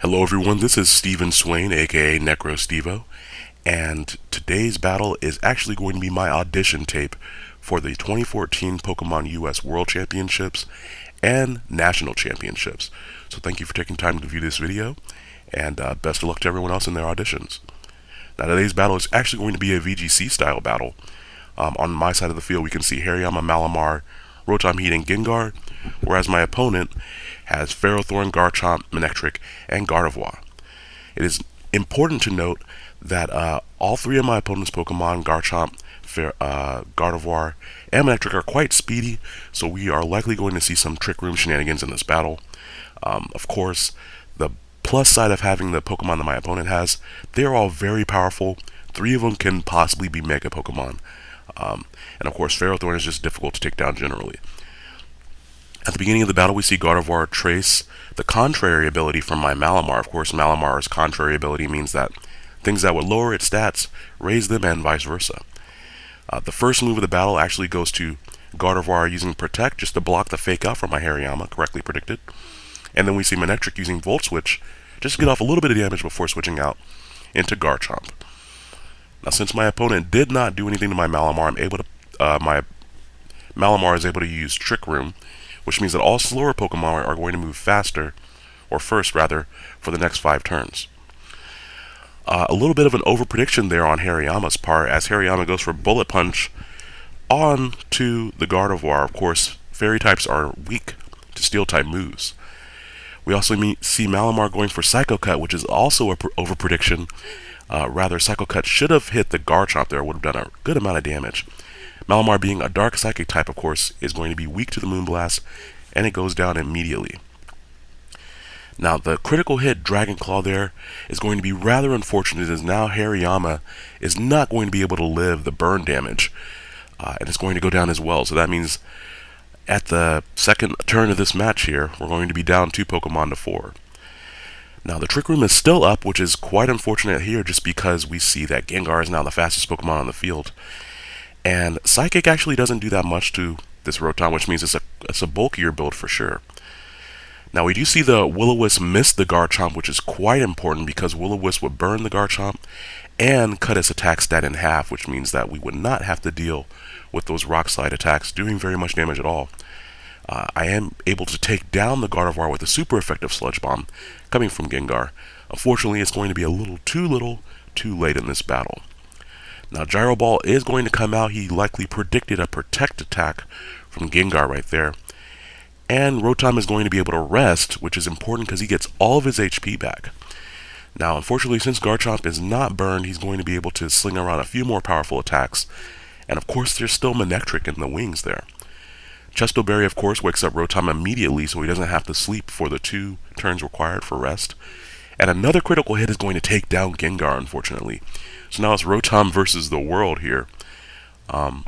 Hello everyone, this is Steven Swain, aka Necro Stevo, and today's battle is actually going to be my audition tape for the 2014 Pokemon US World Championships and National Championships. So thank you for taking time to view this video, and uh, best of luck to everyone else in their auditions. Now today's battle is actually going to be a VGC style battle. Um, on my side of the field we can see Hariyama, Malamar, Rotom Heat, and Gengar, whereas my opponent has Ferrothorn, Garchomp, Manectric, and Gardevoir. It is important to note that uh, all three of my opponent's Pokemon, Garchomp, Fer uh, Gardevoir, and Manectric are quite speedy, so we are likely going to see some Trick Room shenanigans in this battle. Um, of course, the plus side of having the Pokemon that my opponent has, they're all very powerful. Three of them can possibly be Mega Pokemon. Um, and of course, Ferrothorn is just difficult to take down generally. At the beginning of the battle, we see Gardevoir trace the contrary ability from my Malamar. Of course, Malamar's contrary ability means that things that would lower its stats raise them and vice versa. Uh, the first move of the battle actually goes to Gardevoir using Protect just to block the fake out from my Hariyama, correctly predicted. And then we see Manectric using Volt Switch just to get off a little bit of damage before switching out into Garchomp. Now, since my opponent did not do anything to my Malamar, I'm able to, uh, my Malamar is able to use Trick Room which means that all slower Pokemon are going to move faster, or first rather, for the next five turns. Uh, a little bit of an overprediction there on Hariyama's part, as Hariyama goes for Bullet Punch on to the Gardevoir. Of course, Fairy types are weak to Steel type moves. We also meet, see Malamar going for Psycho Cut, which is also a overprediction. Uh, rather, Psycho Cut should have hit the Garchomp there, would have done a good amount of damage. Malamar being a dark psychic type, of course, is going to be weak to the Moonblast, and it goes down immediately. Now, the critical hit Dragon Claw there is going to be rather unfortunate as now Hariyama is not going to be able to live the burn damage, uh, and it's going to go down as well. So that means at the second turn of this match here, we're going to be down two Pokemon to four. Now, the Trick Room is still up, which is quite unfortunate here just because we see that Gengar is now the fastest Pokemon on the field. And Psychic actually doesn't do that much to this Rotom, which means it's a, it's a bulkier build for sure. Now we do see the Will-O-Wisp miss the Garchomp, which is quite important because Will-O-Wisp would burn the Garchomp and cut its attack stat in half, which means that we would not have to deal with those Rock Slide attacks doing very much damage at all. Uh, I am able to take down the Gardevoir with a super effective Sludge Bomb coming from Gengar. Unfortunately, it's going to be a little too little too late in this battle. Now Gyro Ball is going to come out. He likely predicted a Protect attack from Gengar right there. And Rotom is going to be able to rest, which is important because he gets all of his HP back. Now, unfortunately, since Garchomp is not burned, he's going to be able to sling around a few more powerful attacks. And of course, there's still Manectric in the wings there. Chesto Berry, of course, wakes up Rotom immediately so he doesn't have to sleep for the two turns required for rest. And another critical hit is going to take down Gengar, unfortunately. So now it's Rotom versus the world here. Um,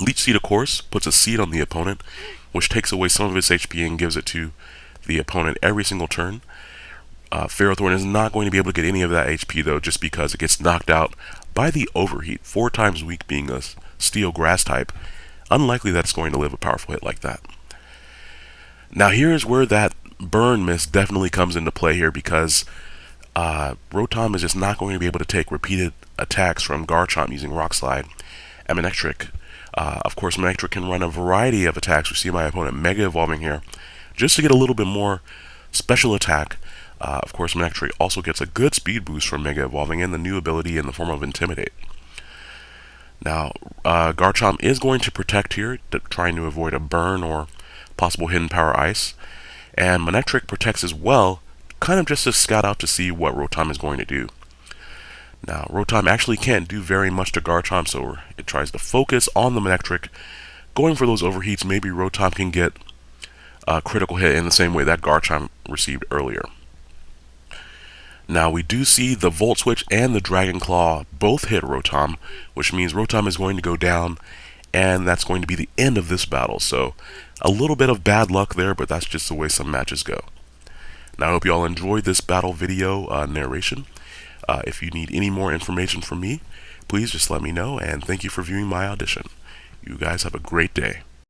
Leech Seed, of course, puts a seed on the opponent, which takes away some of its HP and gives it to the opponent every single turn. Uh, Ferrothorn is not going to be able to get any of that HP, though, just because it gets knocked out by the Overheat, four times weak being a Steel Grass type. Unlikely that it's going to live a powerful hit like that. Now here's where that burn miss definitely comes into play here because uh, Rotom is just not going to be able to take repeated attacks from Garchomp using Rock Slide and Manectric. Uh, of course, Manectric can run a variety of attacks. We see my opponent Mega Evolving here just to get a little bit more special attack. Uh, of course, Manectric also gets a good speed boost from Mega Evolving and the new ability in the form of Intimidate. Now, uh, Garchomp is going to protect here, trying to avoid a burn or possible hidden power ice. And Manectric protects as well, kind of just to scout out to see what Rotom is going to do. Now, Rotom actually can't do very much to Garchomp, so it tries to focus on the Manectric. Going for those overheats, maybe Rotom can get a critical hit in the same way that Garchomp received earlier. Now, we do see the Volt Switch and the Dragon Claw both hit Rotom, which means Rotom is going to go down, and that's going to be the end of this battle. So, a little bit of bad luck there, but that's just the way some matches go. Now, I hope you all enjoyed this battle video uh, narration. Uh, if you need any more information from me, please just let me know, and thank you for viewing my audition. You guys have a great day.